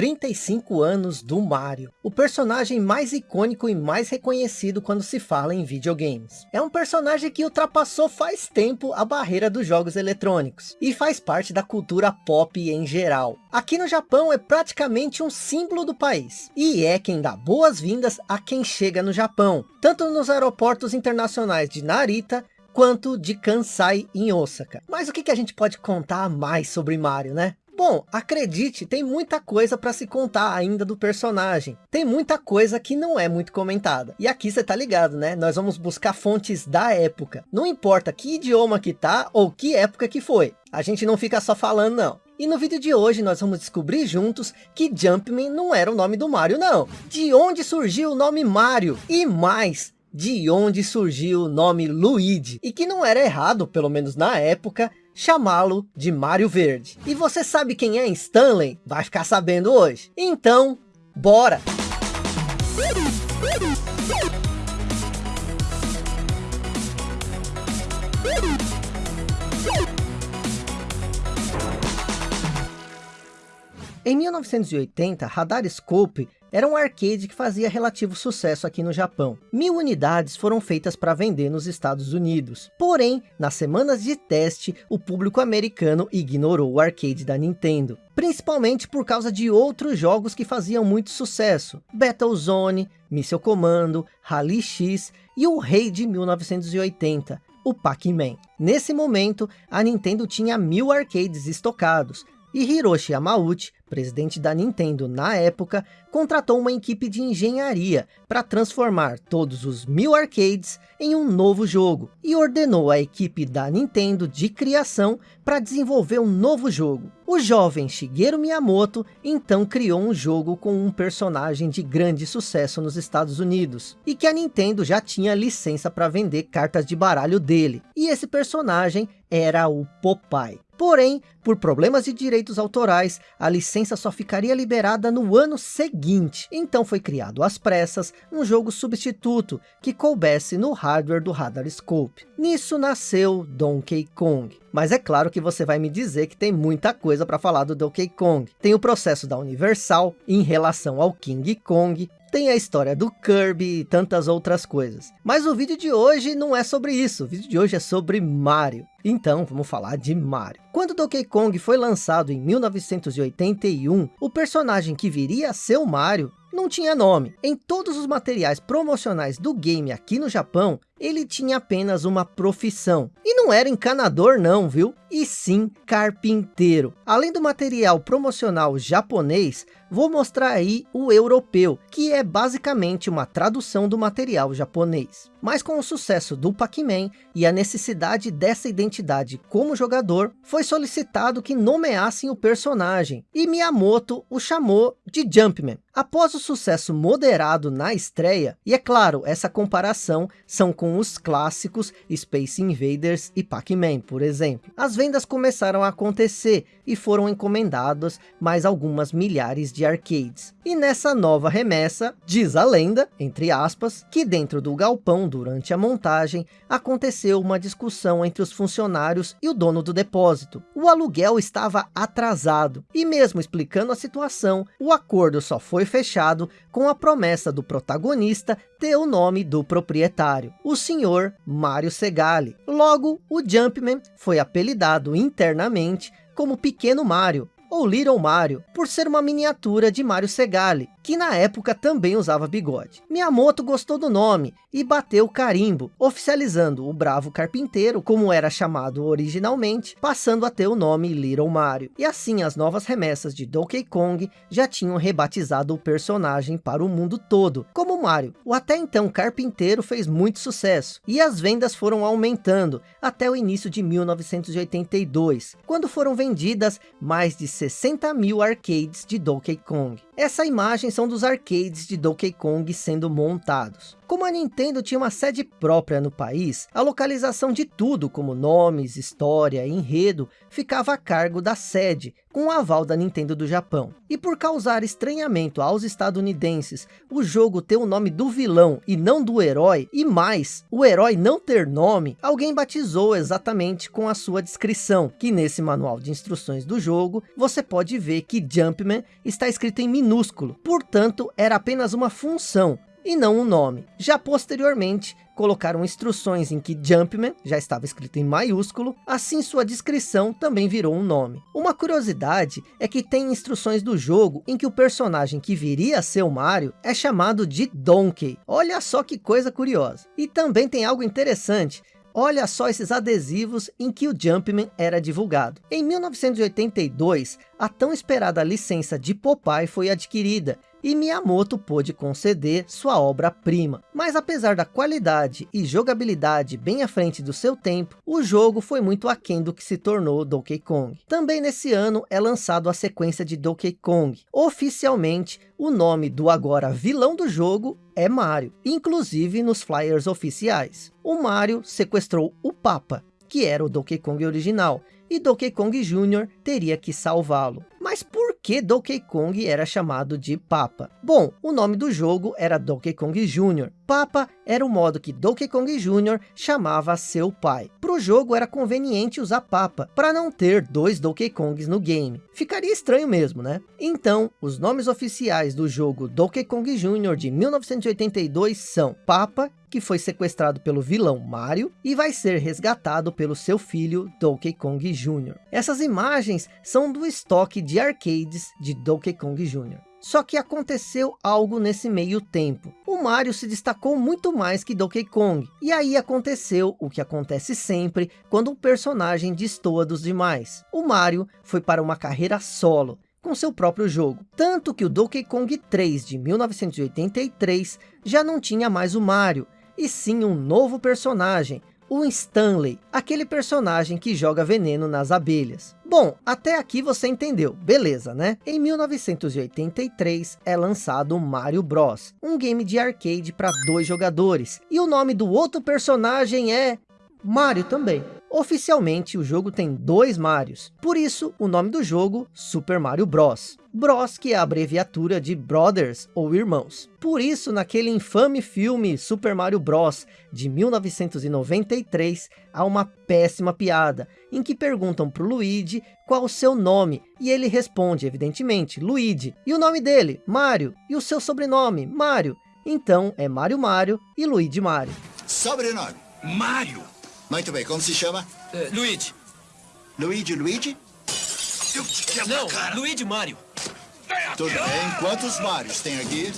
35 anos do Mario, o personagem mais icônico e mais reconhecido quando se fala em videogames. É um personagem que ultrapassou faz tempo a barreira dos jogos eletrônicos, e faz parte da cultura pop em geral. Aqui no Japão é praticamente um símbolo do país, e é quem dá boas-vindas a quem chega no Japão, tanto nos aeroportos internacionais de Narita, quanto de Kansai em Osaka. Mas o que, a gente pode contar mais sobre Mario, né? Bom, acredite, tem muita coisa para se contar ainda do personagem. Tem muita coisa que não é muito comentada. E aqui você tá ligado, né? Nós vamos buscar fontes da época. Não importa que idioma que tá ou que época que foi. A gente não fica só falando não. E no vídeo de hoje nós vamos descobrir juntos que Jumpman não era o nome do Mario não. De onde surgiu o nome Mario? E mais, de onde surgiu o nome Luigi, e que não era errado, pelo menos na época, chamá-lo de Mario Verde. E você sabe quem é Stanley? Vai ficar sabendo hoje. Então, bora! Em 1980, Radar Scope era um arcade que fazia relativo sucesso aqui no Japão. Mil unidades foram feitas para vender nos Estados Unidos. Porém, nas semanas de teste, o público americano ignorou o arcade da Nintendo. Principalmente por causa de outros jogos que faziam muito sucesso. Battlezone, Missile Commando, Rally X e o rei de 1980, o Pac-Man. Nesse momento, a Nintendo tinha mil arcades estocados, e Hiroshi Yamauchi, presidente da Nintendo na época, contratou uma equipe de engenharia para transformar todos os mil arcades em um novo jogo e ordenou a equipe da Nintendo de criação para desenvolver um novo jogo. O jovem Shigeru Miyamoto então criou um jogo com um personagem de grande sucesso nos Estados Unidos e que a Nintendo já tinha licença para vender cartas de baralho dele. E esse personagem era o Popeye. Porém, por problemas de direitos autorais, a licença só ficaria liberada no ano seguinte. Então foi criado às pressas um jogo substituto que coubesse no hardware do Radar Scope. Nisso nasceu Donkey Kong. Mas é claro que você vai me dizer que tem muita coisa para falar do Donkey Kong. Tem o processo da Universal em relação ao King Kong, tem a história do Kirby e tantas outras coisas. Mas o vídeo de hoje não é sobre isso, o vídeo de hoje é sobre Mario. Então, vamos falar de Mario. Quando Donkey Kong foi lançado em 1981, o personagem que viria a ser o Mario não tinha nome. Em todos os materiais promocionais do game aqui no Japão, ele tinha apenas uma profissão. E não era encanador não, viu? E sim carpinteiro. Além do material promocional japonês, vou mostrar aí o europeu, que é basicamente uma tradução do material japonês. Mas com o sucesso do Pac-Man e a necessidade dessa identidade como jogador, foi solicitado que nomeassem o personagem, e Miyamoto o chamou de Jumpman. Após o sucesso moderado na estreia, e é claro, essa comparação são com os clássicos Space Invaders e Pac-Man, por exemplo. As vendas começaram a acontecer e foram encomendadas mais algumas milhares de arcades. E nessa nova remessa, diz a lenda, entre aspas, que dentro do galpão durante a montagem, aconteceu uma discussão entre os funcionários e o dono do depósito. O aluguel estava atrasado, e mesmo explicando a situação, o acordo só foi fechado com a promessa do protagonista ter o nome do proprietário, o senhor Mário Segali. Logo, o Jumpman foi apelidado internamente como Pequeno Mario, ou Little Mario, por ser uma miniatura de Mario Segali, que na época também usava bigode. Miyamoto gostou do nome e bateu o carimbo, oficializando o bravo carpinteiro, como era chamado originalmente, passando a ter o nome Little Mario. E assim as novas remessas de Donkey Kong já tinham rebatizado o personagem para o mundo todo, como Mario. O até então carpinteiro fez muito sucesso, e as vendas foram aumentando até o início de 1982, quando foram vendidas mais de 60 mil arcades de Donkey Kong. Essa imagem são dos arcades de Donkey Kong sendo montados. Como a Nintendo tinha uma sede própria no país, a localização de tudo, como nomes, história, enredo, ficava a cargo da sede, com o aval da Nintendo do Japão. E por causar estranhamento aos estadunidenses, o jogo ter o nome do vilão e não do herói, e mais, o herói não ter nome, alguém batizou exatamente com a sua descrição, que nesse manual de instruções do jogo, você pode ver que Jumpman está escrito em minúsculo, portanto era apenas uma função, e não um nome. Já posteriormente, colocaram instruções em que Jumpman já estava escrito em maiúsculo, assim sua descrição também virou um nome. Uma curiosidade é que tem instruções do jogo em que o personagem que viria a ser o Mario é chamado de Donkey. Olha só que coisa curiosa. E também tem algo interessante, Olha só esses adesivos em que o Jumpman era divulgado. Em 1982, a tão esperada licença de Popeye foi adquirida e Miyamoto pôde conceder sua obra-prima. Mas apesar da qualidade e jogabilidade bem à frente do seu tempo, o jogo foi muito aquém do que se tornou Donkey Kong. Também nesse ano é lançado a sequência de Donkey Kong. Oficialmente, o nome do agora vilão do jogo é Mario, inclusive nos flyers oficiais. O Mario sequestrou o Papa, que era o Donkey Kong original, e Donkey Kong Jr. teria que salvá-lo. Que Donkey Kong era chamado de Papa? Bom, o nome do jogo era Donkey Kong Jr. Papa era o modo que Donkey Kong Jr. chamava seu pai. Para o jogo era conveniente usar Papa, para não ter dois Donkey Kongs no game. Ficaria estranho mesmo, né? Então, os nomes oficiais do jogo Donkey Kong Jr. de 1982 são Papa que foi sequestrado pelo vilão Mario e vai ser resgatado pelo seu filho Donkey Kong Jr. Essas imagens são do estoque de arcades de Donkey Kong Jr. Só que aconteceu algo nesse meio tempo. O Mario se destacou muito mais que Donkey Kong. E aí aconteceu o que acontece sempre quando um personagem destoa dos demais. O Mario foi para uma carreira solo com seu próprio jogo. Tanto que o Donkey Kong 3 de 1983 já não tinha mais o Mario, e sim um novo personagem, o Stanley, aquele personagem que joga veneno nas abelhas. Bom, até aqui você entendeu, beleza, né? Em 1983 é lançado Mario Bros, um game de arcade para dois jogadores, e o nome do outro personagem é Mario também. Oficialmente, o jogo tem dois Marios, por isso o nome do jogo Super Mario Bros. Bros, que é a abreviatura de Brothers ou Irmãos. Por isso, naquele infame filme Super Mario Bros. de 1993, há uma péssima piada, em que perguntam para o Luigi qual o seu nome, e ele responde, evidentemente, Luigi. E o nome dele? Mario. E o seu sobrenome? Mario. Então, é Mario Mario e Luigi Mario. Sobrenome? Mario. Muito bem, como se chama? Uh, Luigi. Luigi Luigi? Eu te quebro Não, a cara. Luigi Mario. Tudo bem. Quantos Marios tem aqui?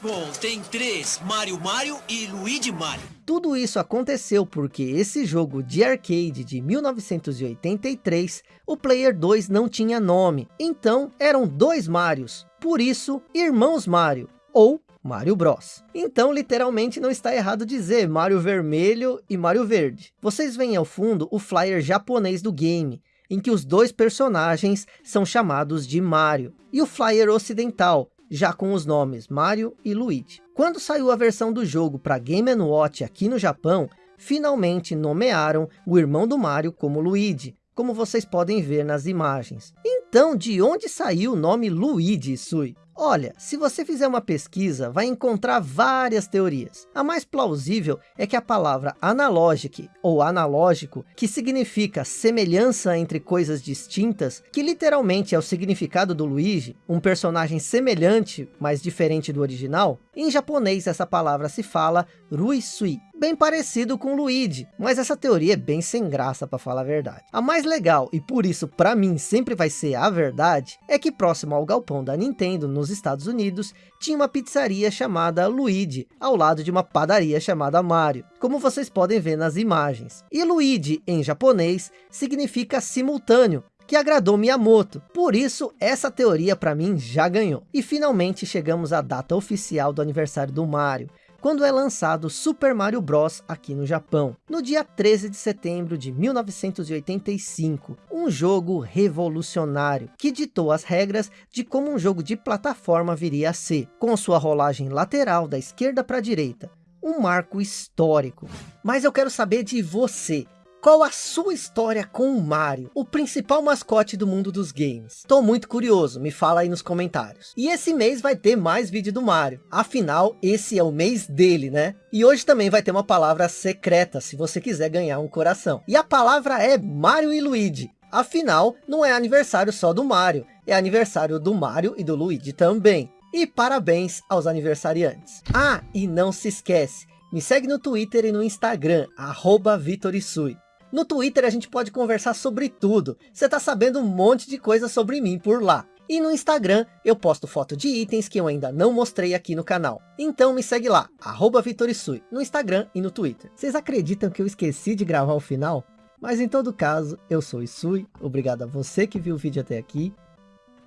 Bom, tem três. Mario Mario e Luigi Mario. Tudo isso aconteceu porque esse jogo de arcade de 1983, o Player 2 não tinha nome. Então, eram dois Marios. Por isso, Irmãos Mario, ou Mario Bros. Então, literalmente, não está errado dizer Mario Vermelho e Mario Verde. Vocês veem ao fundo o flyer japonês do game, em que os dois personagens são chamados de Mario. E o flyer ocidental, já com os nomes Mario e Luigi. Quando saiu a versão do jogo para Game Watch aqui no Japão, finalmente nomearam o irmão do Mario como Luigi, como vocês podem ver nas imagens. Então, de onde saiu o nome Luigi Sui? Olha, se você fizer uma pesquisa, vai encontrar várias teorias. A mais plausível é que a palavra analogic, ou analógico, que significa semelhança entre coisas distintas, que literalmente é o significado do Luigi, um personagem semelhante, mas diferente do original, em japonês essa palavra se fala Ruisui, bem parecido com Luigi, mas essa teoria é bem sem graça para falar a verdade. A mais legal, e por isso para mim sempre vai ser a verdade, é que próximo ao galpão da Nintendo nos Estados Unidos, tinha uma pizzaria chamada Luigi, ao lado de uma padaria chamada Mario, como vocês podem ver nas imagens. E Luigi em japonês significa simultâneo, que agradou Miyamoto. Por isso, essa teoria para mim já ganhou. E finalmente chegamos à data oficial do aniversário do Mario quando é lançado Super Mario Bros. aqui no Japão, no dia 13 de setembro de 1985. Um jogo revolucionário, que ditou as regras de como um jogo de plataforma viria a ser, com sua rolagem lateral da esquerda para a direita, um marco histórico. Mas eu quero saber de você. Qual a sua história com o Mario, o principal mascote do mundo dos games? Tô muito curioso, me fala aí nos comentários. E esse mês vai ter mais vídeo do Mario, afinal esse é o mês dele, né? E hoje também vai ter uma palavra secreta, se você quiser ganhar um coração. E a palavra é Mario e Luigi. Afinal, não é aniversário só do Mario, é aniversário do Mario e do Luigi também. E parabéns aos aniversariantes. Ah, e não se esquece, me segue no Twitter e no Instagram, arroba Vitorisui. No Twitter a gente pode conversar sobre tudo. Você tá sabendo um monte de coisa sobre mim por lá. E no Instagram eu posto foto de itens que eu ainda não mostrei aqui no canal. Então me segue lá, arroba Vitorisui, no Instagram e no Twitter. Vocês acreditam que eu esqueci de gravar o final? Mas em todo caso, eu sou Isui, obrigado a você que viu o vídeo até aqui,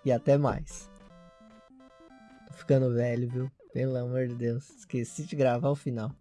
e até mais. Tô ficando velho, viu? Pelo amor de Deus, esqueci de gravar o final.